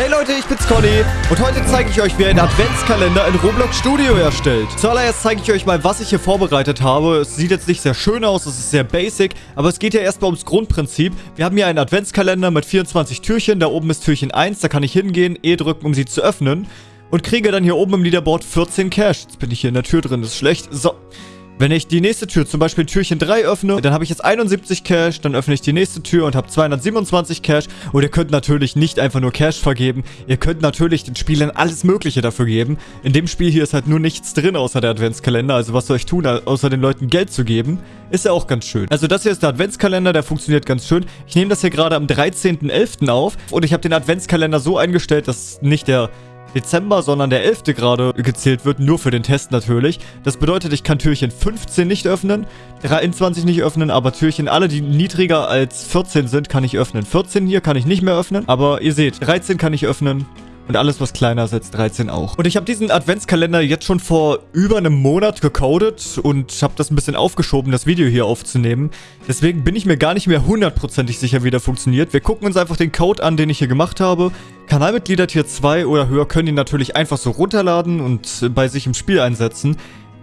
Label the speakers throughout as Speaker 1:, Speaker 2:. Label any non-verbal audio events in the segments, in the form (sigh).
Speaker 1: Hey Leute, ich bin's Conny und heute zeige ich euch, wie ihr einen Adventskalender in Roblox Studio erstellt. Zuallererst zeige ich euch mal, was ich hier vorbereitet habe. Es sieht jetzt nicht sehr schön aus, es ist sehr basic, aber es geht ja erstmal ums Grundprinzip. Wir haben hier einen Adventskalender mit 24 Türchen, da oben ist Türchen 1, da kann ich hingehen, E drücken, um sie zu öffnen und kriege dann hier oben im Leaderboard 14 Cash. Jetzt bin ich hier in der Tür drin, das ist schlecht. So, wenn ich die nächste Tür, zum Beispiel Türchen 3 öffne, dann habe ich jetzt 71 Cash, dann öffne ich die nächste Tür und habe 227 Cash. Und ihr könnt natürlich nicht einfach nur Cash vergeben, ihr könnt natürlich den Spielern alles mögliche dafür geben. In dem Spiel hier ist halt nur nichts drin außer der Adventskalender, also was soll ich tun, außer den Leuten Geld zu geben? Ist ja auch ganz schön. Also das hier ist der Adventskalender, der funktioniert ganz schön. Ich nehme das hier gerade am 13.11. auf und ich habe den Adventskalender so eingestellt, dass nicht der Dezember, sondern der 11. gerade gezählt wird, nur für den Test natürlich. Das bedeutet, ich kann Türchen 15 nicht öffnen, 23 nicht öffnen, aber Türchen, alle die niedriger als 14 sind, kann ich öffnen. 14 hier kann ich nicht mehr öffnen, aber ihr seht, 13 kann ich öffnen, und alles, was kleiner ist als 13 auch. Und ich habe diesen Adventskalender jetzt schon vor über einem Monat gecodet und habe das ein bisschen aufgeschoben, das Video hier aufzunehmen. Deswegen bin ich mir gar nicht mehr hundertprozentig sicher, wie der funktioniert. Wir gucken uns einfach den Code an, den ich hier gemacht habe. Kanalmitglieder Tier 2 oder höher können ihn natürlich einfach so runterladen und bei sich im Spiel einsetzen.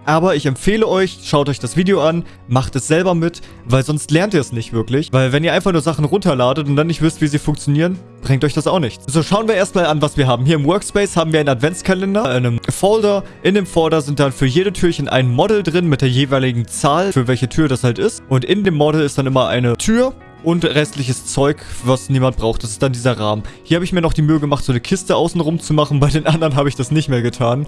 Speaker 1: Aber ich empfehle euch, schaut euch das Video an, macht es selber mit, weil sonst lernt ihr es nicht wirklich. Weil wenn ihr einfach nur Sachen runterladet und dann nicht wisst, wie sie funktionieren, bringt euch das auch nichts. So, schauen wir erstmal an, was wir haben. Hier im Workspace haben wir einen Adventskalender, einen Folder. In dem Folder sind dann für jede Türchen ein Model drin mit der jeweiligen Zahl, für welche Tür das halt ist. Und in dem Model ist dann immer eine Tür und restliches Zeug, was niemand braucht. Das ist dann dieser Rahmen. Hier habe ich mir noch die Mühe gemacht, so eine Kiste außenrum zu machen. (laughs) Bei den anderen habe ich das nicht mehr getan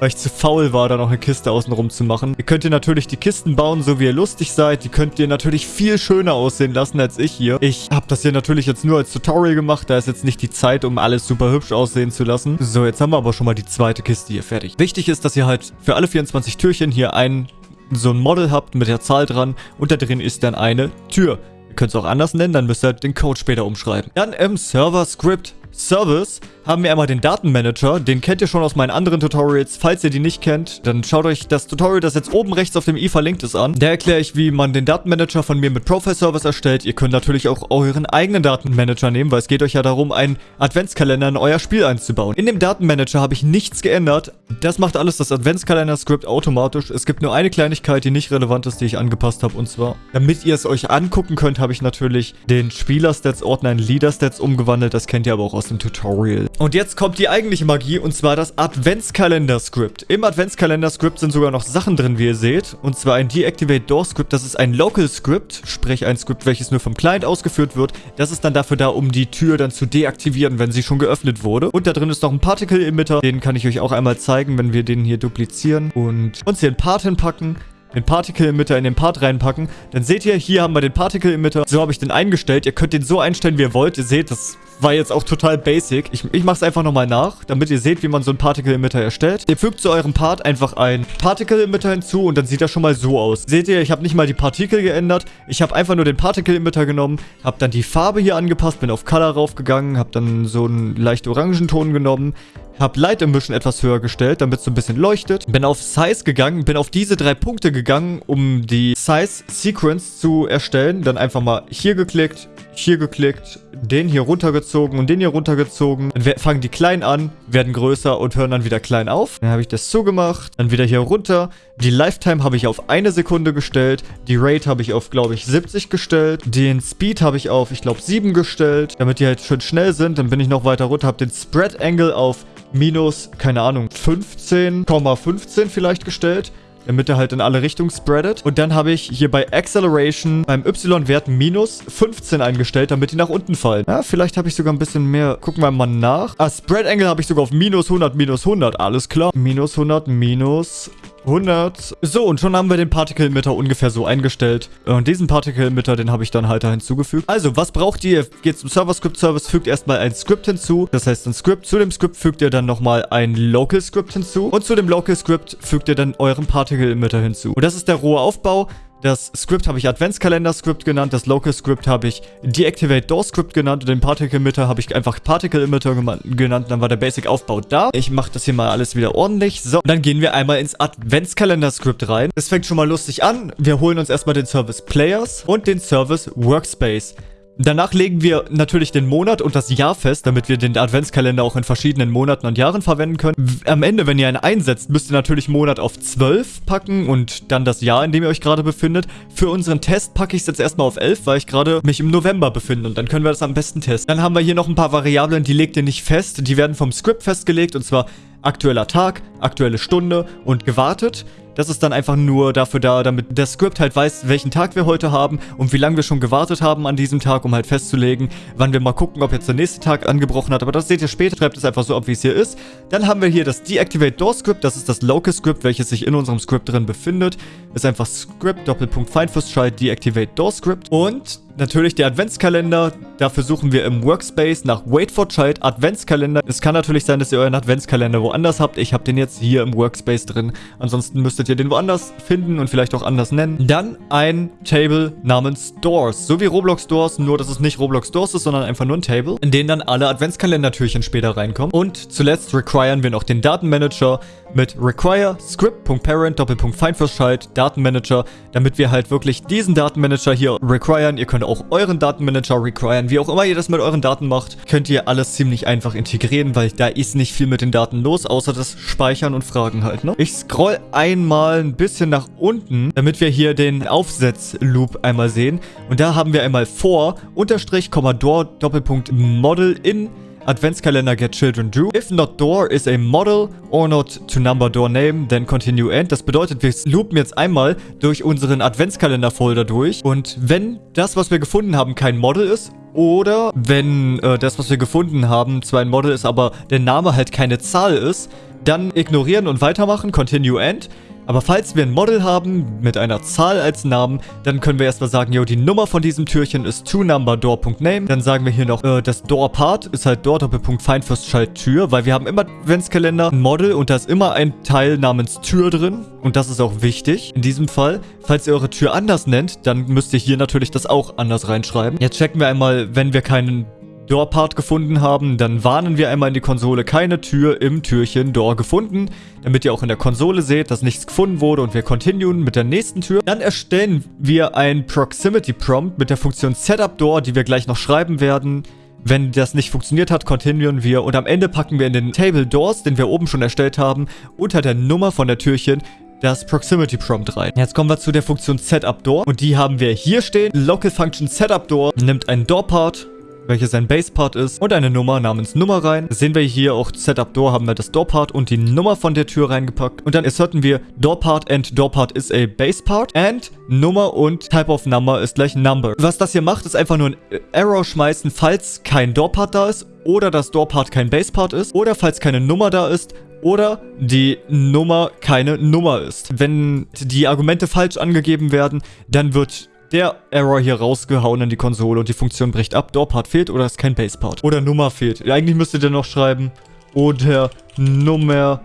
Speaker 1: weil ich zu faul war, da noch eine Kiste außenrum zu machen. Ihr könnt ihr natürlich die Kisten bauen, so wie ihr lustig seid. Die könnt ihr natürlich viel schöner aussehen lassen als ich hier. Ich habe das hier natürlich jetzt nur als Tutorial gemacht. Da ist jetzt nicht die Zeit, um alles super hübsch aussehen zu lassen. So, jetzt haben wir aber schon mal die zweite Kiste hier fertig. Wichtig ist, dass ihr halt für alle 24 Türchen hier ein so ein Model habt mit der Zahl dran und da drin ist dann eine Tür. Ihr könnt es auch anders nennen, dann müsst ihr halt den Code später umschreiben. Dann im Server-Script Service haben wir einmal den Datenmanager. Den kennt ihr schon aus meinen anderen Tutorials. Falls ihr die nicht kennt, dann schaut euch das Tutorial, das jetzt oben rechts auf dem i verlinkt ist, an. Da erkläre ich, wie man den Datenmanager von mir mit Profile Service erstellt. Ihr könnt natürlich auch euren eigenen Datenmanager nehmen, weil es geht euch ja darum, einen Adventskalender in euer Spiel einzubauen. In dem Datenmanager habe ich nichts geändert. Das macht alles das Adventskalender-Skript automatisch. Es gibt nur eine Kleinigkeit, die nicht relevant ist, die ich angepasst habe. Und zwar, damit ihr es euch angucken könnt, habe ich natürlich den Spieler-Stats-Ordner in Leader-Stats umgewandelt. Das kennt ihr aber auch aus dem Tutorial. Und jetzt kommt die eigentliche Magie und zwar das Adventskalender-Script. Im Adventskalender-Script sind sogar noch Sachen drin, wie ihr seht. Und zwar ein Deactivate Door Script, das ist ein Local Script, sprich ein Script, welches nur vom Client ausgeführt wird. Das ist dann dafür da, um die Tür dann zu deaktivieren, wenn sie schon geöffnet wurde. Und da drin ist noch ein Particle Emitter, den kann ich euch auch einmal zeigen, wenn wir den hier duplizieren und uns hier ein Part hinpacken den Particle Emitter in den Part reinpacken. Dann seht ihr, hier haben wir den Particle Emitter. So habe ich den eingestellt. Ihr könnt den so einstellen, wie ihr wollt. Ihr seht, das war jetzt auch total basic. Ich, ich mache es einfach nochmal nach, damit ihr seht, wie man so einen Particle Emitter erstellt. Ihr fügt zu eurem Part einfach ein Particle Emitter hinzu und dann sieht das schon mal so aus. Seht ihr, ich habe nicht mal die Partikel geändert. Ich habe einfach nur den Particle Emitter genommen, habe dann die Farbe hier angepasst, bin auf Color raufgegangen, habe dann so einen leicht orangen Ton genommen, habe Light Emission etwas höher gestellt, damit es so ein bisschen leuchtet. Bin auf Size gegangen, bin auf diese drei Punkte gegangen, um die Size Sequence zu erstellen. Dann einfach mal hier geklickt, hier geklickt, den hier runtergezogen und den hier runtergezogen. Dann fangen die klein an, werden größer und hören dann wieder klein auf. Dann habe ich das zugemacht, dann wieder hier runter. Die Lifetime habe ich auf eine Sekunde gestellt. Die Rate habe ich auf, glaube ich, 70 gestellt. Den Speed habe ich auf, ich glaube, 7 gestellt, damit die halt schön schnell sind. Dann bin ich noch weiter runter, habe den Spread Angle auf minus, keine Ahnung, 15,15 ,15 vielleicht gestellt damit er halt in alle Richtungen spreadet. Und dann habe ich hier bei Acceleration beim Y-Wert minus 15 eingestellt, damit die nach unten fallen. Ja, vielleicht habe ich sogar ein bisschen mehr. Gucken wir mal nach. Ah, Spread Angle habe ich sogar auf minus 100, minus 100. Alles klar. Minus 100, minus 100. So, und schon haben wir den Particle Emitter ungefähr so eingestellt. Und diesen Particle Emitter, den habe ich dann halt da hinzugefügt. Also, was braucht ihr? Geht zum Server Script Service, fügt erstmal ein Script hinzu. Das heißt, ein Script. Zu dem Script fügt ihr dann nochmal ein Local Script hinzu. Und zu dem Local Script fügt ihr dann euren Particle Emitter hinzu. Und das ist der rohe Aufbau. Das Script habe ich Adventskalender-Script genannt, das Local-Script habe ich Deactivate-Door-Script genannt und den Particle-Emitter habe ich einfach Particle-Emitter genannt. Dann war der Basic-Aufbau da. Ich mache das hier mal alles wieder ordentlich. So, dann gehen wir einmal ins Adventskalender-Script rein. Es fängt schon mal lustig an. Wir holen uns erstmal den Service Players und den Service Workspace. Danach legen wir natürlich den Monat und das Jahr fest, damit wir den Adventskalender auch in verschiedenen Monaten und Jahren verwenden können. Am Ende, wenn ihr einen einsetzt, müsst ihr natürlich Monat auf 12 packen und dann das Jahr, in dem ihr euch gerade befindet. Für unseren Test packe ich es jetzt erstmal auf 11, weil ich gerade mich im November befinde und dann können wir das am besten testen. Dann haben wir hier noch ein paar Variablen, die legt ihr nicht fest. Die werden vom Script festgelegt und zwar aktueller Tag, aktuelle Stunde und gewartet. Das ist dann einfach nur dafür da, damit der Script halt weiß, welchen Tag wir heute haben und wie lange wir schon gewartet haben an diesem Tag, um halt festzulegen, wann wir mal gucken, ob jetzt der nächste Tag angebrochen hat. Aber das seht ihr später, schreibt es einfach so ab, wie es hier ist. Dann haben wir hier das Deactivate Door Script, das ist das Local Script, welches sich in unserem Script drin befindet. Ist einfach Script, Doppelpunkt Findfirstschalt, Deactivate Door Script. Und natürlich der Adventskalender. Dafür suchen wir im Workspace nach Wait for Child Adventskalender. Es kann natürlich sein, dass ihr euren Adventskalender woanders habt. Ich habe den jetzt hier im Workspace drin. Ansonsten müsstet ihr den woanders finden und vielleicht auch anders nennen. Dann ein Table namens Doors. So wie Roblox Doors, nur dass es nicht Roblox Doors ist, sondern einfach nur ein Table, in den dann alle Adventskalender-Türchen später reinkommen. Und zuletzt requiren wir noch den Datenmanager mit require script.parent doppelpunkt Findfirstchild Datenmanager, damit wir halt wirklich diesen Datenmanager hier requiren. Ihr könnt auch euren Datenmanager requiren. Wie auch immer ihr das mit euren Daten macht, könnt ihr alles ziemlich einfach integrieren, weil da ist nicht viel mit den Daten los, außer das Speichern und Fragen halt, ne? Ich scroll einmal ein bisschen nach unten, damit wir hier den Aufsetzloop einmal sehen. Und da haben wir einmal for, unterstrich, Commodore, Doppelpunkt, Model in Adventskalender get children do. If not door is a model or not to number door name, then continue end. Das bedeutet, wir loopen jetzt einmal durch unseren Adventskalender-Folder durch. Und wenn das, was wir gefunden haben, kein Model ist, oder wenn äh, das, was wir gefunden haben, zwar ein Model ist, aber der Name halt keine Zahl ist, dann ignorieren und weitermachen, continue end. Aber falls wir ein Model haben mit einer Zahl als Namen, dann können wir erstmal sagen, jo, die Nummer von diesem Türchen ist toNumberDoor.name. Dann sagen wir hier noch, äh, das Door-Part ist halt Door Doppelpunkt Child Tür, weil wir haben immer Adventskalender ein Model und da ist immer ein Teil namens Tür drin. Und das ist auch wichtig in diesem Fall. Falls ihr eure Tür anders nennt, dann müsst ihr hier natürlich das auch anders reinschreiben. Jetzt checken wir einmal, wenn wir keinen Door-Part gefunden haben, dann warnen wir einmal in die Konsole keine Tür im Türchen Door gefunden, damit ihr auch in der Konsole seht, dass nichts gefunden wurde und wir continuen mit der nächsten Tür. Dann erstellen wir ein Proximity Prompt mit der Funktion Setup Door, die wir gleich noch schreiben werden. Wenn das nicht funktioniert hat, continuen wir und am Ende packen wir in den Table Doors, den wir oben schon erstellt haben, unter der Nummer von der Türchen das Proximity Prompt rein. Jetzt kommen wir zu der Funktion Setup Door und die haben wir hier stehen. Local Function Setup Door nimmt einen Door Part welches ein Base-Part ist und eine Nummer namens Nummer rein. Das sehen wir hier auch Setup Door haben wir das Door-Part und die Nummer von der Tür reingepackt. Und dann asserten wir Door-Part and Door-Part is a Base-Part and Nummer und Type of Number ist gleich Number. Was das hier macht, ist einfach nur ein Error schmeißen, falls kein Door-Part da ist oder das Door-Part kein Base-Part ist oder falls keine Nummer da ist oder die Nummer keine Nummer ist. Wenn die Argumente falsch angegeben werden, dann wird der Error hier rausgehauen in die Konsole und die Funktion bricht ab. Door-Part fehlt oder ist kein Base-Part. Oder Nummer fehlt. Eigentlich müsstet ihr noch schreiben, oder Nummer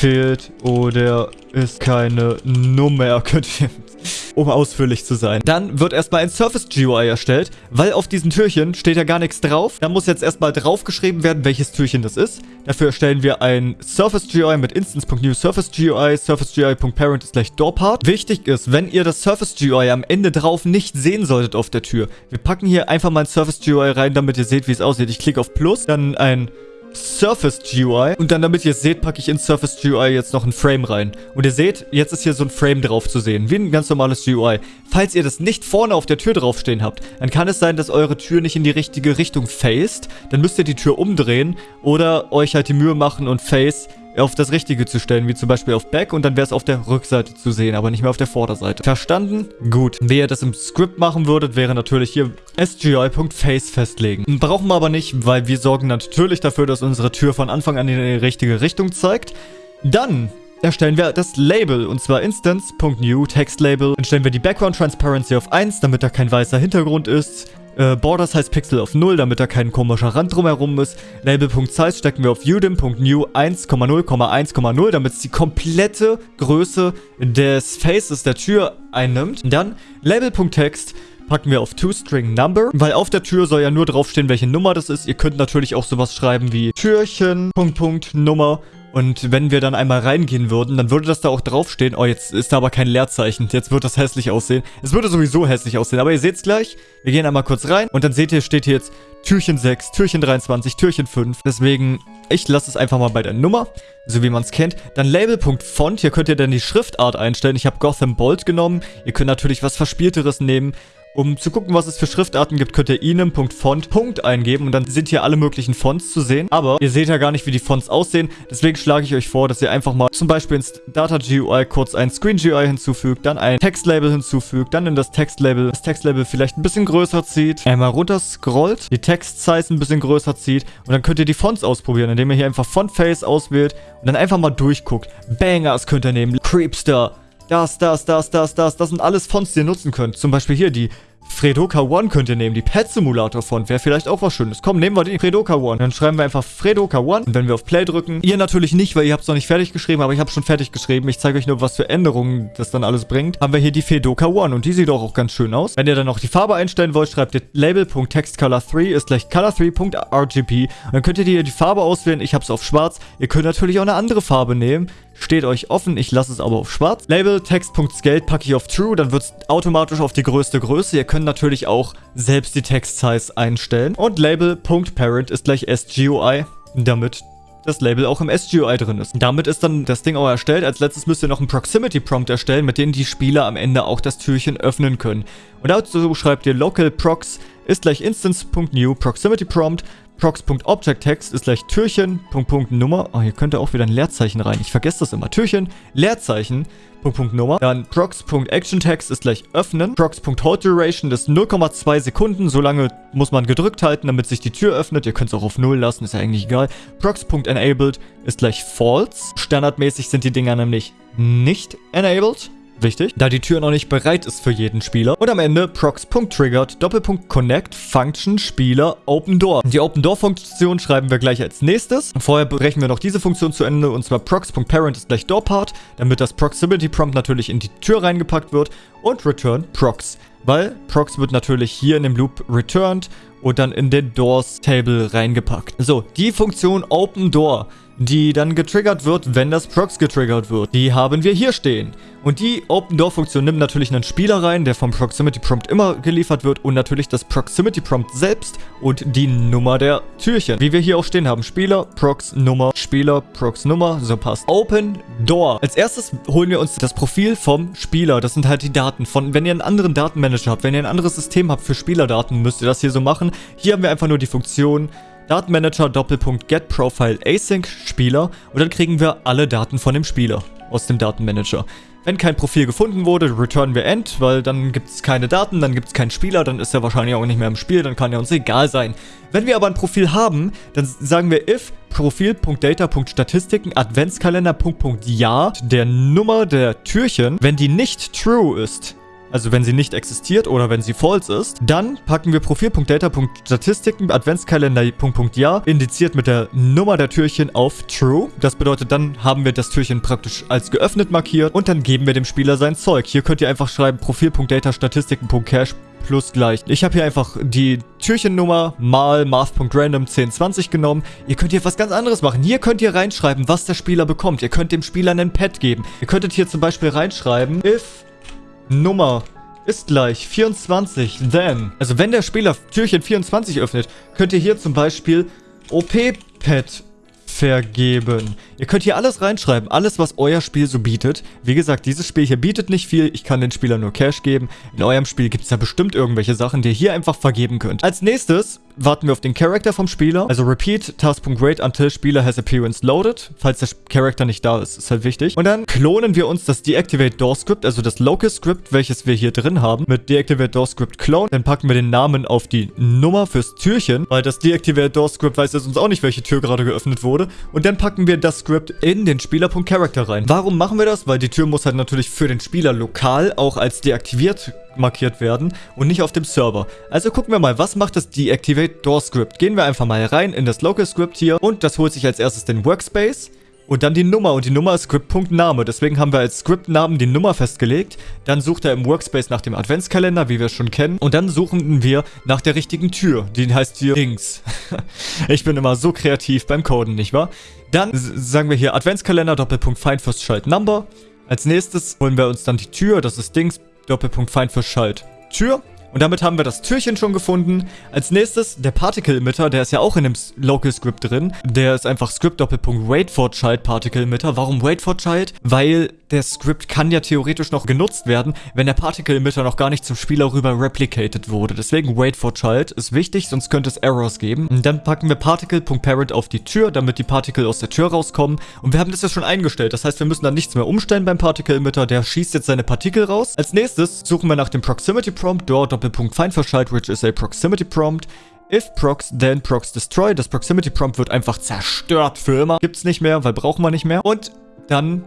Speaker 1: fehlt oder ist keine Nummer. Könnt ihr um ausführlich zu sein. Dann wird erstmal ein Surface GUI erstellt, weil auf diesen Türchen steht ja gar nichts drauf. Da muss jetzt erstmal draufgeschrieben werden, welches Türchen das ist. Dafür erstellen wir ein Surface GUI mit instance.new Surface GUI. Surface GUI.parent ist gleich DoorPart. Wichtig ist, wenn ihr das Surface GUI am Ende drauf nicht sehen solltet auf der Tür. Wir packen hier einfach mal ein Surface GUI rein, damit ihr seht, wie es aussieht. Ich klicke auf Plus, dann ein Surface GUI. Und dann, damit ihr es seht, packe ich in Surface GUI jetzt noch ein Frame rein. Und ihr seht, jetzt ist hier so ein Frame drauf zu sehen, wie ein ganz normales GUI. Falls ihr das nicht vorne auf der Tür draufstehen habt, dann kann es sein, dass eure Tür nicht in die richtige Richtung faced. Dann müsst ihr die Tür umdrehen oder euch halt die Mühe machen und face auf das Richtige zu stellen, wie zum Beispiel auf Back und dann wäre es auf der Rückseite zu sehen, aber nicht mehr auf der Vorderseite. Verstanden? Gut. Wenn ihr das im Script machen würdet, wäre natürlich hier sgi.face festlegen. Brauchen wir aber nicht, weil wir sorgen natürlich dafür, dass unsere Tür von Anfang an in die richtige Richtung zeigt. Dann erstellen wir das Label, und zwar instance.new Text Label. Dann stellen wir die Background Transparency auf 1, damit da kein weißer Hintergrund ist. Äh, Borders heißt Pixel auf 0, damit da kein komischer Rand drumherum ist. Label.size stecken wir auf udim.new 1,0,1,0, damit es die komplette Größe des Faces der Tür einnimmt. Dann Label.text packen wir auf ToStringNumber, weil auf der Tür soll ja nur draufstehen, welche Nummer das ist. Ihr könnt natürlich auch sowas schreiben wie Türchen, Punkt, Punkt, Nummer Und wenn wir dann einmal reingehen würden, dann würde das da auch draufstehen. Oh, jetzt ist da aber kein Leerzeichen. Jetzt wird das hässlich aussehen. Es würde sowieso hässlich aussehen. Aber ihr seht es gleich. Wir gehen einmal kurz rein. Und dann seht ihr, steht hier jetzt Türchen 6, Türchen 23, Türchen 5. Deswegen, ich lasse es einfach mal bei der Nummer. So wie man es kennt. Dann Label.font. Hier könnt ihr dann die Schriftart einstellen. Ich habe Gotham Bold genommen. Ihr könnt natürlich was Verspielteres nehmen. Um zu gucken, was es für Schriftarten gibt, könnt ihr inem.font eingeben und dann sind hier alle möglichen Fonts zu sehen. Aber ihr seht ja gar nicht, wie die Fonts aussehen. Deswegen schlage ich euch vor, dass ihr einfach mal zum Beispiel ins Data GUI kurz ein Screen GUI hinzufügt, dann ein Textlabel hinzufügt, dann in das Textlabel das Textlabel vielleicht ein bisschen größer zieht, einmal runter scrollt, die Text-Size ein bisschen größer zieht und dann könnt ihr die Fonts ausprobieren, indem ihr hier einfach Font-Face auswählt und dann einfach mal durchguckt. Bangers könnt ihr nehmen, Creepster, das, das, das, das, das. Das sind alles Fonts, die ihr nutzen könnt. Zum Beispiel hier die Fredoka One könnt ihr nehmen. Die Pet Simulator Font wäre vielleicht auch was Schönes. Komm, nehmen wir die Fredoka One. Dann schreiben wir einfach Fredoka One. Und wenn wir auf Play drücken, ihr natürlich nicht, weil ihr habt es noch nicht fertig geschrieben, aber ich habe schon fertig geschrieben. Ich zeige euch nur, was für Änderungen das dann alles bringt. Haben wir hier die Fredoka One und die sieht auch, auch ganz schön aus. Wenn ihr dann noch die Farbe einstellen wollt, schreibt ihr label.textcolor3 ist gleich color3.rgb. Dann könnt ihr hier die Farbe auswählen. Ich habe es auf schwarz. Ihr könnt natürlich auch eine andere Farbe nehmen. Steht euch offen, ich lasse es aber auf schwarz. Label Text.scale packe ich auf True, dann wird es automatisch auf die größte Größe. Ihr könnt natürlich auch selbst die Text-Size einstellen. Und Label.parent ist gleich SGUI, damit das Label auch im SGUI drin ist. Damit ist dann das Ding auch erstellt. Als letztes müsst ihr noch einen Proximity Prompt erstellen, mit dem die Spieler am Ende auch das Türchen öffnen können. Und dazu schreibt ihr local prox ist gleich instance.new proximity prompt prox.objectText ist gleich Türchen, Punkt, Punkt, Nummer. Oh, hier könnte auch wieder ein Leerzeichen rein. Ich vergesse das immer. Türchen, Leerzeichen, Punkt, Punkt, Nummer. Dann prox.actionText ist gleich öffnen. prox.holdDuration ist 0,2 Sekunden. So lange muss man gedrückt halten, damit sich die Tür öffnet. Ihr könnt es auch auf 0 lassen, ist ja eigentlich egal. prox.enabled ist gleich false. Standardmäßig sind die Dinger nämlich nicht enabled. Wichtig, da die Tür noch nicht bereit ist für jeden Spieler. Und am Ende prox.triggered, Doppelpunkt connect, Function, Spieler, Open Door. Die Open Door Funktion schreiben wir gleich als nächstes. Vorher brechen wir noch diese Funktion zu Ende und zwar prox.parent ist gleich Doorpart, damit das Proximity Prompt natürlich in die Tür reingepackt wird und return prox. Weil prox wird natürlich hier in dem Loop returned und dann in den Doors Table reingepackt. So, die Funktion Open Door die dann getriggert wird, wenn das Prox getriggert wird. Die haben wir hier stehen. Und die Open Door Funktion nimmt natürlich einen Spieler rein, der vom Proximity Prompt immer geliefert wird und natürlich das Proximity Prompt selbst und die Nummer der Türchen. Wie wir hier auch stehen haben. Spieler, Prox, Nummer, Spieler, Prox, Nummer. So passt. Open Door. Als erstes holen wir uns das Profil vom Spieler. Das sind halt die Daten von, wenn ihr einen anderen Datenmanager habt, wenn ihr ein anderes System habt für Spielerdaten, müsst ihr das hier so machen. Hier haben wir einfach nur die Funktion Datenmanager Doppelpunkt Get Profile Async Spieler und dann kriegen wir alle Daten von dem Spieler aus dem Datenmanager. Wenn kein Profil gefunden wurde, returnen wir End, weil dann gibt es keine Daten, dann gibt es keinen Spieler, dann ist er wahrscheinlich auch nicht mehr im Spiel, dann kann er uns egal sein. Wenn wir aber ein Profil haben, dann sagen wir if Profil.data.statistiken Adventskalender.ja der Nummer der Türchen, wenn die nicht true ist, also wenn sie nicht existiert oder wenn sie false ist, dann packen wir Profil.data.statistiken Adventskalender.ja indiziert mit der Nummer der Türchen auf True. Das bedeutet, dann haben wir das Türchen praktisch als geöffnet markiert und dann geben wir dem Spieler sein Zeug. Hier könnt ihr einfach schreiben Profil.data.statistiken.cache plus gleich. Ich habe hier einfach die Türchennummer mal math.random 1020 genommen. Ihr könnt hier was ganz anderes machen. Hier könnt ihr reinschreiben, was der Spieler bekommt. Ihr könnt dem Spieler einen Pet geben. Ihr könntet hier zum Beispiel reinschreiben, if Nummer ist gleich 24, then. Also wenn der Spieler Türchen 24 öffnet, könnt ihr hier zum Beispiel OP-Pad vergeben. Ihr könnt hier alles reinschreiben, alles, was euer Spiel so bietet. Wie gesagt, dieses Spiel hier bietet nicht viel. Ich kann den Spieler nur Cash geben. In eurem Spiel gibt es ja bestimmt irgendwelche Sachen, die ihr hier einfach vergeben könnt. Als nächstes warten wir auf den Charakter vom Spieler. Also repeat task.wait until Spieler has appearance loaded. Falls der Charakter nicht da ist, ist halt wichtig. Und dann klonen wir uns das Deactivate Door Script, also das Local Script, welches wir hier drin haben, mit Deactivate Door Script Clone. Dann packen wir den Namen auf die Nummer fürs Türchen, weil das Deactivate Door Script weiß jetzt uns auch nicht, welche Tür gerade geöffnet wurde. Und dann packen wir das Script in den Spieler.Character rein. Warum machen wir das? Weil die Tür muss halt natürlich für den Spieler lokal auch als deaktiviert markiert werden und nicht auf dem Server. Also gucken wir mal, was macht das Deactivate Door Script? Gehen wir einfach mal rein in das Local Script hier und das holt sich als erstes den Workspace und dann die Nummer und die Nummer ist Script.name. Deswegen haben wir als Script-Namen die Nummer festgelegt. Dann sucht er im Workspace nach dem Adventskalender, wie wir schon kennen. Und dann suchen wir nach der richtigen Tür. Die heißt hier Dings. (laughs) ich bin immer so kreativ beim Coden, nicht wahr? Dann sagen wir hier Adventskalender, Doppelpunkt Find First Schalt Number. Als nächstes holen wir uns dann die Tür, das ist Dings, Doppelpunkt Find First Schalt Tür. Und damit haben wir das Türchen schon gefunden. Als nächstes der Particle Emitter, der ist ja auch in dem Local Script drin. Der ist einfach Script Doppelpunkt Wait for Child Particle Emitter. Warum Wait for Child? Weil der Script kann ja theoretisch noch genutzt werden, wenn der Particle Emitter noch gar nicht zum Spieler rüber replicated wurde. Deswegen Wait for Child ist wichtig, sonst könnte es Errors geben. Und dann packen wir Particle.Parent auf die Tür, damit die Particle aus der Tür rauskommen. Und wir haben das ja schon eingestellt. Das heißt, wir müssen dann nichts mehr umstellen beim Particle Emitter. Der schießt jetzt seine Partikel raus. Als nächstes suchen wir nach dem Proximity Prompt. Dort Doppelpunkt which is a Proximity Prompt. If procs, then procs destroy. Das Proximity Prompt wird einfach zerstört für immer. Gibt's nicht mehr, weil brauchen wir nicht mehr. Und dann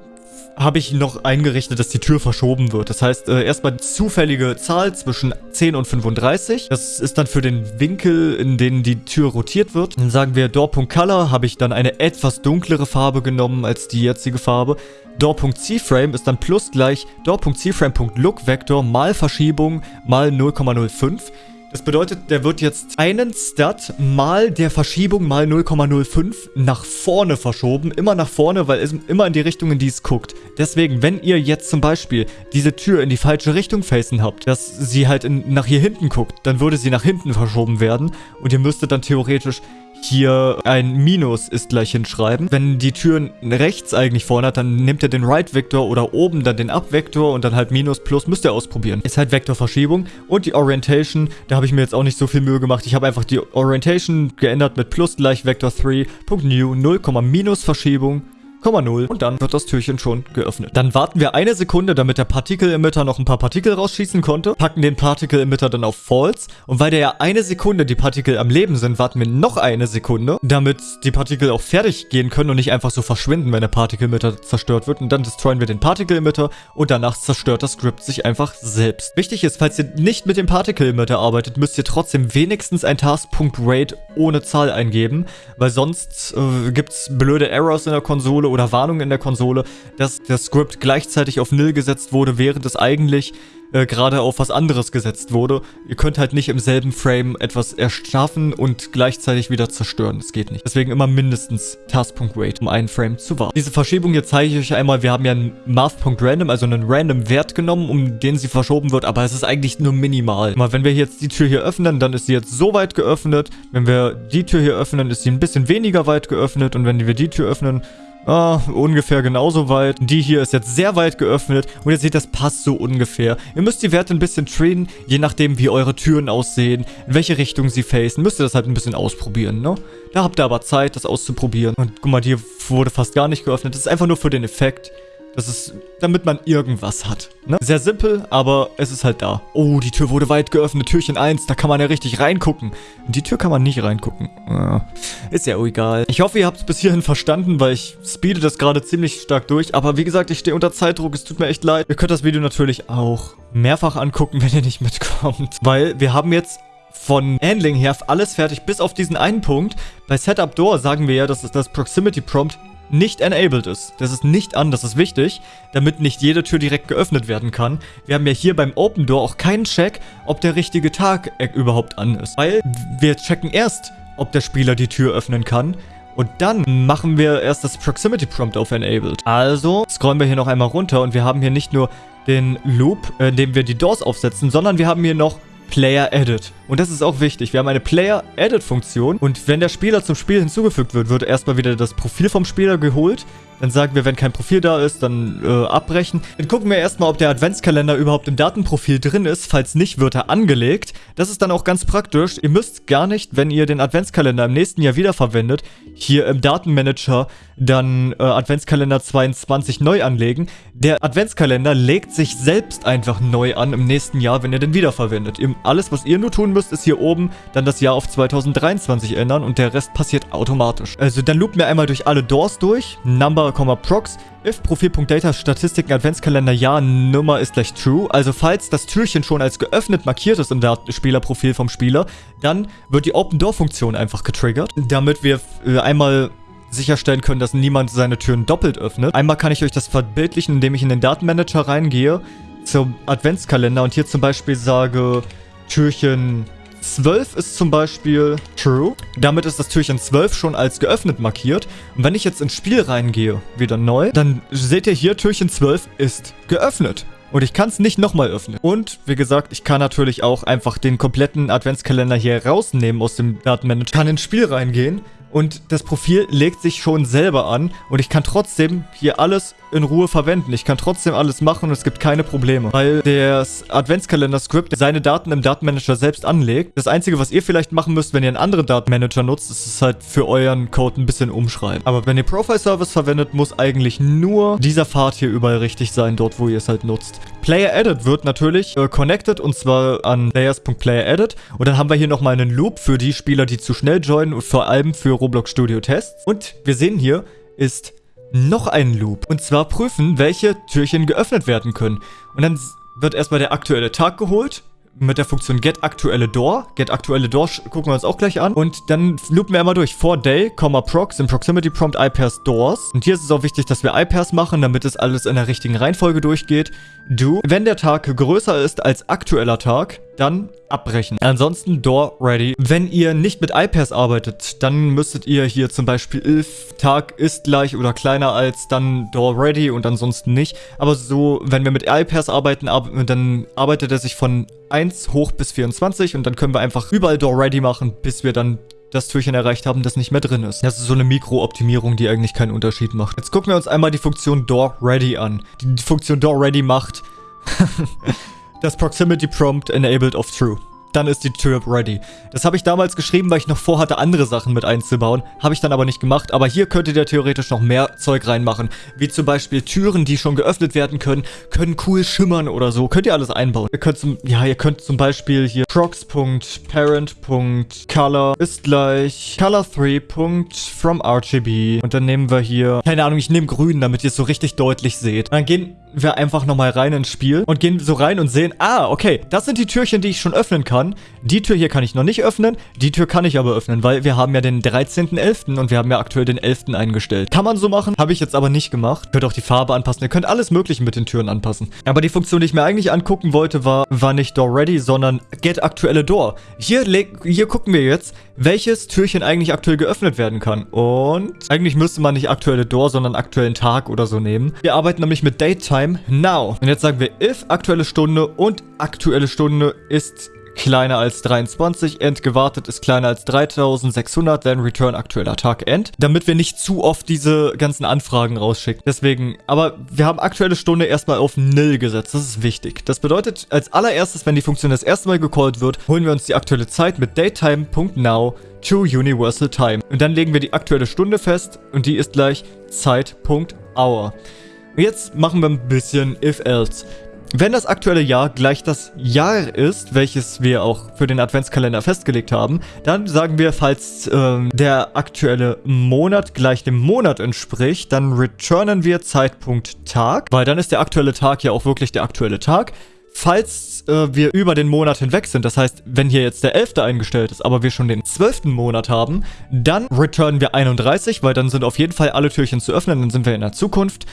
Speaker 1: habe ich noch eingerichtet, dass die Tür verschoben wird. Das heißt, äh, erstmal zufällige Zahl zwischen 10 und 35. Das ist dann für den Winkel, in den die Tür rotiert wird. Dann sagen wir Door.Color, habe ich dann eine etwas dunklere Farbe genommen als die jetzige Farbe. Door.CFrame ist dann plus gleich Door.CFrame.LookVector mal Verschiebung mal 0,05. Das bedeutet, der wird jetzt einen Stat mal der Verschiebung mal 0,05 nach vorne verschoben. Immer nach vorne, weil es immer in die Richtung, in die es guckt. Deswegen, wenn ihr jetzt zum Beispiel diese Tür in die falsche Richtung facen habt, dass sie halt in, nach hier hinten guckt, dann würde sie nach hinten verschoben werden. Und ihr müsstet dann theoretisch hier ein Minus ist gleich hinschreiben. Wenn die Tür rechts eigentlich vorne hat, dann nimmt er den Right-Vektor oder oben dann den Up-Vektor und dann halt Minus, Plus, müsst ihr ausprobieren. Ist halt Vektorverschiebung. Und die Orientation, da habe ich mir jetzt auch nicht so viel Mühe gemacht. Ich habe einfach die Orientation geändert mit Plus gleich Vektor 3.new 0, Minus Verschiebung 0,0 und dann wird das Türchen schon geöffnet. Dann warten wir eine Sekunde, damit der Partikel-Emitter noch ein paar Partikel rausschießen konnte, packen den Partikel-Emitter dann auf False und weil der ja eine Sekunde die Partikel am Leben sind, warten wir noch eine Sekunde, damit die Partikel auch fertig gehen können und nicht einfach so verschwinden, wenn der Partikel-Emitter zerstört wird und dann destroyen wir den Partikel-Emitter und danach zerstört das Script sich einfach selbst. Wichtig ist, falls ihr nicht mit dem Particle-Emitter arbeitet, müsst ihr trotzdem wenigstens ein Task.Rate ohne Zahl eingeben, weil sonst äh, gibt es blöde Errors in der Konsole oder Warnungen in der Konsole, dass das Script gleichzeitig auf Nil gesetzt wurde, während es eigentlich äh, gerade auf was anderes gesetzt wurde. Ihr könnt halt nicht im selben Frame etwas erschaffen und gleichzeitig wieder zerstören. Das geht nicht. Deswegen immer mindestens Task.Wait, um einen Frame zu warten. Diese Verschiebung hier zeige ich euch einmal. Wir haben ja einen Math.Random, also einen random Wert genommen, um den sie verschoben wird, aber es ist eigentlich nur minimal. Mal, wenn wir jetzt die Tür hier öffnen, dann ist sie jetzt so weit geöffnet. Wenn wir die Tür hier öffnen, ist sie ein bisschen weniger weit geöffnet und wenn wir die Tür öffnen, Ah, ungefähr genauso weit. Die hier ist jetzt sehr weit geöffnet und ihr seht, das passt so ungefähr. Ihr müsst die Werte ein bisschen trainen, je nachdem wie eure Türen aussehen, in welche Richtung sie facen. Müsst ihr das halt ein bisschen ausprobieren, ne? Da habt ihr aber Zeit, das auszuprobieren. Und guck mal, die wurde fast gar nicht geöffnet. Das ist einfach nur für den Effekt. Das ist, damit man irgendwas hat. Ne? Sehr simpel, aber es ist halt da. Oh, die Tür wurde weit geöffnet. Türchen 1, da kann man ja richtig reingucken. Die Tür kann man nicht reingucken. ist ja egal. Ich hoffe, ihr habt es bis hierhin verstanden, weil ich speede das gerade ziemlich stark durch. Aber wie gesagt, ich stehe unter Zeitdruck. Es tut mir echt leid. Ihr könnt das Video natürlich auch mehrfach angucken, (laughs) wenn ihr nicht mitkommt. Weil wir haben jetzt von Handling her alles fertig, bis auf diesen einen Punkt. Bei Setup Door sagen wir ja, dass das Proximity Prompt nicht enabled ist. Das ist nicht an, das ist wichtig, damit nicht jede Tür direkt geöffnet werden kann. Wir haben ja hier beim Open Door auch keinen Check, ob der richtige Tag äh, überhaupt an ist. Weil wir checken erst, ob der Spieler die Tür öffnen kann. Und dann machen wir erst das Proximity Prompt auf Enabled. Also scrollen wir hier noch einmal runter und wir haben hier nicht nur den Loop, äh, in dem wir die Doors aufsetzen, sondern wir haben hier noch Player Edit. Und das ist auch wichtig. Wir haben eine Player Edit Funktion und wenn der Spieler zum Spiel hinzugefügt wird, wird erstmal wieder das Profil vom Spieler geholt. Dann sagen wir, wenn kein Profil da ist, dann äh, abbrechen. Dann gucken wir erstmal, ob der Adventskalender überhaupt im Datenprofil drin ist. Falls nicht, wird er angelegt. Das ist dann auch ganz praktisch. Ihr müsst gar nicht, wenn ihr den Adventskalender im nächsten Jahr wiederverwendet, hier im Datenmanager dann äh, Adventskalender 22 neu anlegen. Der Adventskalender legt sich selbst einfach neu an im nächsten Jahr, wenn ihr den wiederverwendet. Alles, was ihr nur tun müsst, ist hier oben dann das Jahr auf 2023 ändern und der Rest passiert automatisch. Also dann loopen wir einmal durch alle Doors durch. Number, Prox. If Profil.data Statistiken Adventskalender Ja Nummer ist gleich True. Also falls das Türchen schon als geöffnet markiert ist im Spielerprofil vom Spieler, dann wird die Open Door Funktion einfach getriggert, damit wir äh, einmal sicherstellen können, dass niemand seine Türen doppelt öffnet. Einmal kann ich euch das verbildlichen, indem ich in den Datenmanager reingehe zum Adventskalender und hier zum Beispiel sage, Türchen 12 ist zum Beispiel True. Damit ist das Türchen 12 schon als geöffnet markiert. Und wenn ich jetzt ins Spiel reingehe, wieder neu, dann seht ihr hier, Türchen 12 ist geöffnet. Und ich kann es nicht nochmal öffnen. Und, wie gesagt, ich kann natürlich auch einfach den kompletten Adventskalender hier rausnehmen aus dem Datenmanager. Kann ins Spiel reingehen und das Profil legt sich schon selber an und ich kann trotzdem hier alles in Ruhe verwenden. Ich kann trotzdem alles machen und es gibt keine Probleme, weil das Adventskalender-Script seine Daten im Datenmanager selbst anlegt. Das Einzige, was ihr vielleicht machen müsst, wenn ihr einen anderen Datenmanager nutzt, ist es halt für euren Code ein bisschen umschreiben. Aber wenn ihr Profile-Service verwendet, muss eigentlich nur dieser Pfad hier überall richtig sein, dort wo ihr es halt nutzt. Player Edit wird natürlich äh, connected und zwar an layers.playeredit und dann haben wir hier nochmal einen Loop für die Spieler, die zu schnell joinen und vor allem für Roblox Studio Tests. Und wir sehen hier ist noch ein Loop. Und zwar prüfen, welche Türchen geöffnet werden können. Und dann wird erstmal der aktuelle Tag geholt mit der Funktion get aktuelle door. Get aktuelle door gucken wir uns auch gleich an. Und dann loopen wir einmal durch. For day, prox im Proximity Prompt iPairs doors. Und hier ist es auch wichtig, dass wir iPairs machen, damit es alles in der richtigen Reihenfolge durchgeht. Do, wenn der Tag größer ist als aktueller Tag, dann abbrechen. Ansonsten Door Ready. Wenn ihr nicht mit iPairs arbeitet, dann müsstet ihr hier zum Beispiel if Tag ist gleich oder kleiner als dann Door Ready und ansonsten nicht. Aber so, wenn wir mit iPairs arbeiten, dann arbeitet er sich von 1 hoch bis 24 und dann können wir einfach überall Door Ready machen, bis wir dann das Türchen erreicht haben, das nicht mehr drin ist. Das ist so eine Mikro-Optimierung, die eigentlich keinen Unterschied macht. Jetzt gucken wir uns einmal die Funktion Door Ready an. Die Funktion Door Ready macht (laughs) das Proximity Prompt enabled of true dann ist die Tür ready. Das habe ich damals geschrieben, weil ich noch vorhatte, andere Sachen mit einzubauen. Habe ich dann aber nicht gemacht. Aber hier könntet ihr theoretisch noch mehr Zeug reinmachen. Wie zum Beispiel Türen, die schon geöffnet werden können, können cool schimmern oder so. Könnt ihr alles einbauen. Ihr könnt zum, ja, ihr könnt zum Beispiel hier prox.parent.color ist gleich color3.fromRGB. Und dann nehmen wir hier, keine Ahnung, ich nehme grün, damit ihr es so richtig deutlich seht. dann gehen wir einfach nochmal rein ins Spiel und gehen so rein und sehen, ah, okay, das sind die Türchen, die ich schon öffnen kann. Die Tür hier kann ich noch nicht öffnen, die Tür kann ich aber öffnen, weil wir haben ja den 13.11. und wir haben ja aktuell den 11. eingestellt. Kann man so machen, habe ich jetzt aber nicht gemacht. Könnt auch die Farbe anpassen, ihr könnt alles mögliche mit den Türen anpassen. Aber die Funktion, die ich mir eigentlich angucken wollte, war, war nicht Door Ready, sondern Get aktuelle Door. Hier, hier gucken wir jetzt, welches Türchen eigentlich aktuell geöffnet werden kann. Und eigentlich müsste man nicht aktuelle Door, sondern aktuellen Tag oder so nehmen. Wir arbeiten nämlich mit Datetime Now. Und jetzt sagen wir if aktuelle Stunde und aktuelle Stunde ist kleiner als 23, end gewartet ist kleiner als 3600, then return aktueller Tag end, damit wir nicht zu oft diese ganzen Anfragen rausschicken. Deswegen, aber wir haben aktuelle Stunde erstmal auf nil gesetzt, das ist wichtig. Das bedeutet, als allererstes, wenn die Funktion das erste Mal gecallt wird, holen wir uns die aktuelle Zeit mit datetime.now to universal time. Und dann legen wir die aktuelle Stunde fest und die ist gleich Zeit.hour. Jetzt machen wir ein bisschen if-else. Wenn das aktuelle Jahr gleich das Jahr ist, welches wir auch für den Adventskalender festgelegt haben, dann sagen wir, falls ähm, der aktuelle Monat gleich dem Monat entspricht, dann returnen wir Zeitpunkt Tag, weil dann ist der aktuelle Tag ja auch wirklich der aktuelle Tag. Falls äh, wir über den Monat hinweg sind, das heißt, wenn hier jetzt der 11. eingestellt ist, aber wir schon den 12. Monat haben, dann returnen wir 31, weil dann sind auf jeden Fall alle Türchen zu öffnen, dann sind wir in der Zukunft.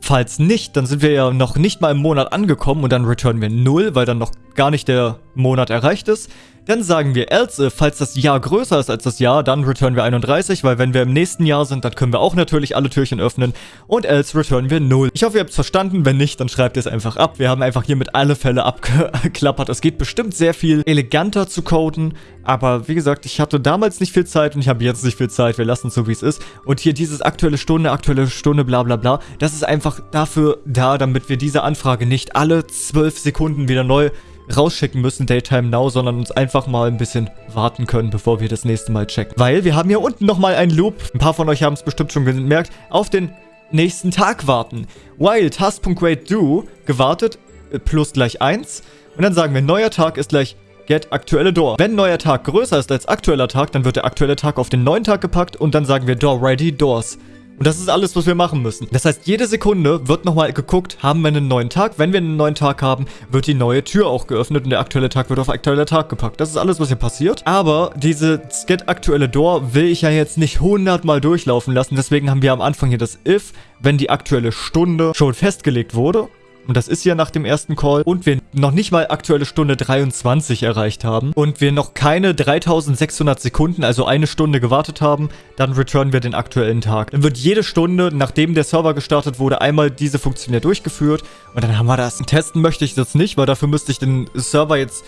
Speaker 1: Falls nicht, dann sind wir ja noch nicht mal im Monat angekommen und dann returnen wir 0, weil dann noch gar nicht der Monat erreicht ist. Dann sagen wir else, falls das Jahr größer ist als das Jahr, dann returnen wir 31, weil wenn wir im nächsten Jahr sind, dann können wir auch natürlich alle Türchen öffnen. Und else returnen wir 0. Ich hoffe, ihr habt es verstanden. Wenn nicht, dann schreibt ihr es einfach ab. Wir haben einfach hier mit alle Fälle abgeklappert. Es geht bestimmt sehr viel eleganter zu coden. Aber wie gesagt, ich hatte damals nicht viel Zeit und ich habe jetzt nicht viel Zeit. Wir lassen es so, wie es ist. Und hier dieses aktuelle Stunde, aktuelle Stunde, bla bla bla. Das ist einfach dafür da, damit wir diese Anfrage nicht alle 12 Sekunden wieder neu rausschicken müssen, Daytime Now, sondern uns einfach mal ein bisschen warten können, bevor wir das nächste Mal checken. Weil wir haben hier unten nochmal einen Loop, ein paar von euch haben es bestimmt schon gemerkt, auf den nächsten Tag warten. While task.waitDo gewartet, äh, plus gleich 1. Und dann sagen wir, neuer Tag ist gleich get aktuelle Door. Wenn neuer Tag größer ist als aktueller Tag, dann wird der aktuelle Tag auf den neuen Tag gepackt und dann sagen wir door ready doors. Und das ist alles, was wir machen müssen. Das heißt, jede Sekunde wird nochmal geguckt, haben wir einen neuen Tag. Wenn wir einen neuen Tag haben, wird die neue Tür auch geöffnet und der aktuelle Tag wird auf aktueller Tag gepackt. Das ist alles, was hier passiert. Aber diese Get aktuelle Door will ich ja jetzt nicht 100 Mal durchlaufen lassen. Deswegen haben wir am Anfang hier das If, wenn die aktuelle Stunde schon festgelegt wurde. Und das ist ja nach dem ersten Call. Und wir noch nicht mal aktuelle Stunde 23 erreicht haben. Und wir noch keine 3600 Sekunden, also eine Stunde gewartet haben. Dann returnen wir den aktuellen Tag. Dann wird jede Stunde, nachdem der Server gestartet wurde, einmal diese Funktion ja durchgeführt. Und dann haben wir das. Testen möchte ich das nicht, weil dafür müsste ich den Server jetzt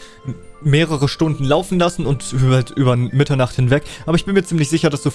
Speaker 1: mehrere Stunden laufen lassen und über, über Mitternacht hinweg. Aber ich bin mir ziemlich sicher, dass, so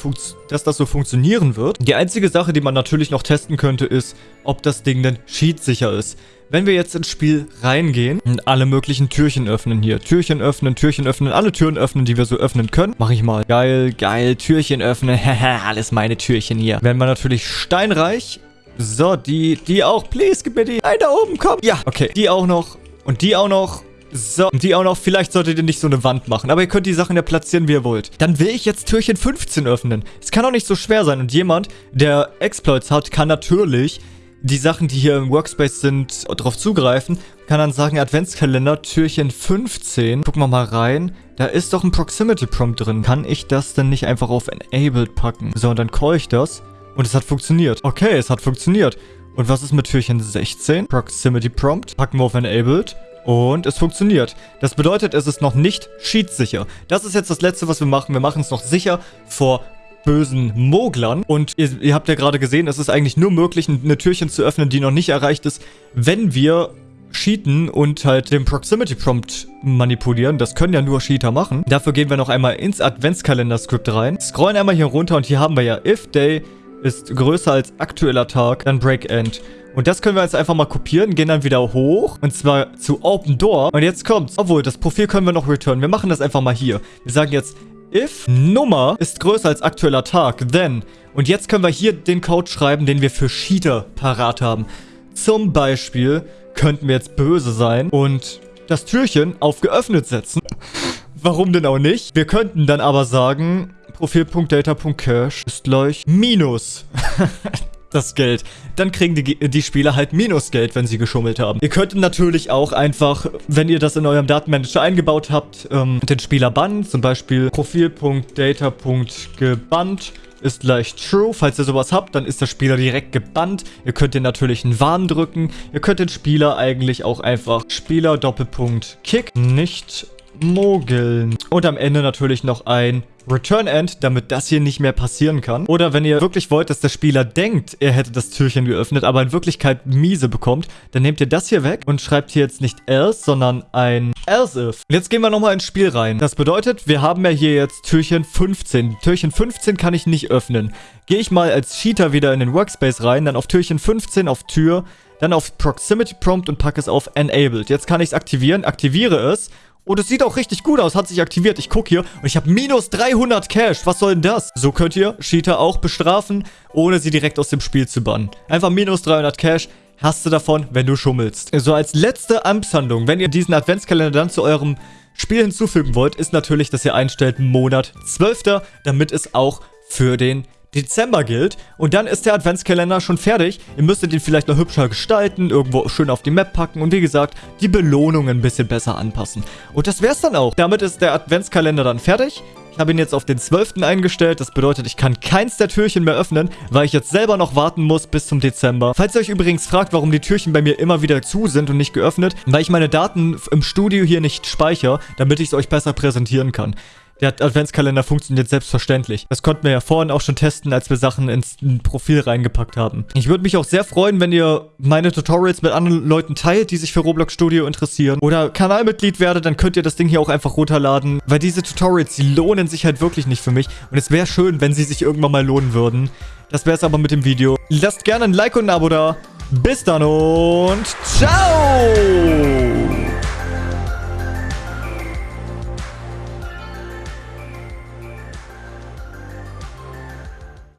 Speaker 1: dass das so funktionieren wird. Die einzige Sache, die man natürlich noch testen könnte, ist, ob das Ding denn cheat-sicher ist. Wenn wir jetzt ins Spiel reingehen und alle möglichen Türchen öffnen hier. Türchen öffnen, Türchen öffnen, alle Türen öffnen, die wir so öffnen können. Mach ich mal. Geil, geil, Türchen öffnen. (laughs) Alles meine Türchen hier. Werden wir natürlich steinreich. So, die, die auch. Please, gib mir die. Nein, da oben, komm. Ja, okay. Die auch noch. Und die auch noch. So, und die auch noch, vielleicht solltet ihr nicht so eine Wand machen, aber ihr könnt die Sachen ja platzieren, wie ihr wollt. Dann will ich jetzt Türchen 15 öffnen. Es kann auch nicht so schwer sein und jemand, der Exploits hat, kann natürlich die Sachen, die hier im Workspace sind, darauf zugreifen. Kann dann sagen, Adventskalender, Türchen 15. Gucken wir mal rein. Da ist doch ein Proximity Prompt drin. Kann ich das denn nicht einfach auf Enabled packen? So, und dann call ich das. Und es hat funktioniert. Okay, es hat funktioniert. Und was ist mit Türchen 16? Proximity Prompt. Packen wir auf Enabled. Und es funktioniert. Das bedeutet, es ist noch nicht cheat-sicher. Das ist jetzt das Letzte, was wir machen. Wir machen es noch sicher vor bösen Moglern. Und ihr, ihr habt ja gerade gesehen, es ist eigentlich nur möglich, eine Türchen zu öffnen, die noch nicht erreicht ist, wenn wir cheaten und halt den Proximity Prompt manipulieren. Das können ja nur Cheater machen. Dafür gehen wir noch einmal ins Adventskalender-Skript rein. Scrollen einmal hier runter und hier haben wir ja If Day ist größer als aktueller Tag, dann Break End. Und das können wir jetzt einfach mal kopieren, gehen dann wieder hoch. Und zwar zu Open Door. Und jetzt kommt's. Obwohl, das Profil können wir noch returnen. Wir machen das einfach mal hier. Wir sagen jetzt if Nummer ist größer als aktueller Tag, then. Und jetzt können wir hier den Code schreiben, den wir für Cheater parat haben. Zum Beispiel könnten wir jetzt böse sein und das Türchen auf geöffnet setzen. Warum denn auch nicht? Wir könnten dann aber sagen, Profil.data.cache ist gleich Minus. (laughs) das Geld. Dann kriegen die, die Spieler halt Minusgeld, wenn sie geschummelt haben. Ihr könnt natürlich auch einfach, wenn ihr das in eurem Datenmanager eingebaut habt, ähm, den Spieler bannen. Zum Beispiel Profil.data.gebannt ist gleich true. Falls ihr sowas habt, dann ist der Spieler direkt gebannt. Ihr könnt den natürlich einen Warn drücken. Ihr könnt den Spieler eigentlich auch einfach Spieler Doppelpunkt Kick nicht mogeln. Und am Ende natürlich noch ein Return End, damit das hier nicht mehr passieren kann. Oder wenn ihr wirklich wollt, dass der Spieler denkt, er hätte das Türchen geöffnet, aber in Wirklichkeit miese bekommt, dann nehmt ihr das hier weg und schreibt hier jetzt nicht else, sondern ein else if. Und jetzt gehen wir nochmal ins Spiel rein. Das bedeutet, wir haben ja hier jetzt Türchen 15. Türchen 15 kann ich nicht öffnen. Gehe ich mal als Cheater wieder in den Workspace rein, dann auf Türchen 15 auf Tür, dann auf Proximity Prompt und packe es auf Enabled. Jetzt kann ich es aktivieren, aktiviere es Oh, das sieht auch richtig gut aus. Hat sich aktiviert. Ich gucke hier und ich habe minus 300 Cash. Was soll denn das? So könnt ihr Cheater auch bestrafen, ohne sie direkt aus dem Spiel zu bannen. Einfach minus 300 Cash hast du davon, wenn du schummelst. So als letzte Amtshandlung, wenn ihr diesen Adventskalender dann zu eurem Spiel hinzufügen wollt, ist natürlich, dass ihr einstellt Monat 12. Damit es auch für den Dezember gilt. Und dann ist der Adventskalender schon fertig. Ihr müsstet ihn vielleicht noch hübscher gestalten, irgendwo schön auf die Map packen und wie gesagt, die Belohnungen ein bisschen besser anpassen. Und das wär's dann auch. Damit ist der Adventskalender dann fertig. Ich habe ihn jetzt auf den 12. eingestellt. Das bedeutet, ich kann keins der Türchen mehr öffnen, weil ich jetzt selber noch warten muss bis zum Dezember. Falls ihr euch übrigens fragt, warum die Türchen bei mir immer wieder zu sind und nicht geöffnet, weil ich meine Daten im Studio hier nicht speichere, damit ich es euch besser präsentieren kann. Der Adventskalender funktioniert selbstverständlich. Das konnten wir ja vorhin auch schon testen, als wir Sachen ins Profil reingepackt haben. Ich würde mich auch sehr freuen, wenn ihr meine Tutorials mit anderen Leuten teilt, die sich für Roblox Studio interessieren. Oder Kanalmitglied werdet, dann könnt ihr das Ding hier auch einfach runterladen. Weil diese Tutorials, die lohnen sich halt wirklich nicht für mich. Und es wäre schön, wenn sie sich irgendwann mal lohnen würden. Das wäre es aber mit dem Video. Lasst gerne ein Like und ein Abo da. Bis dann und ciao!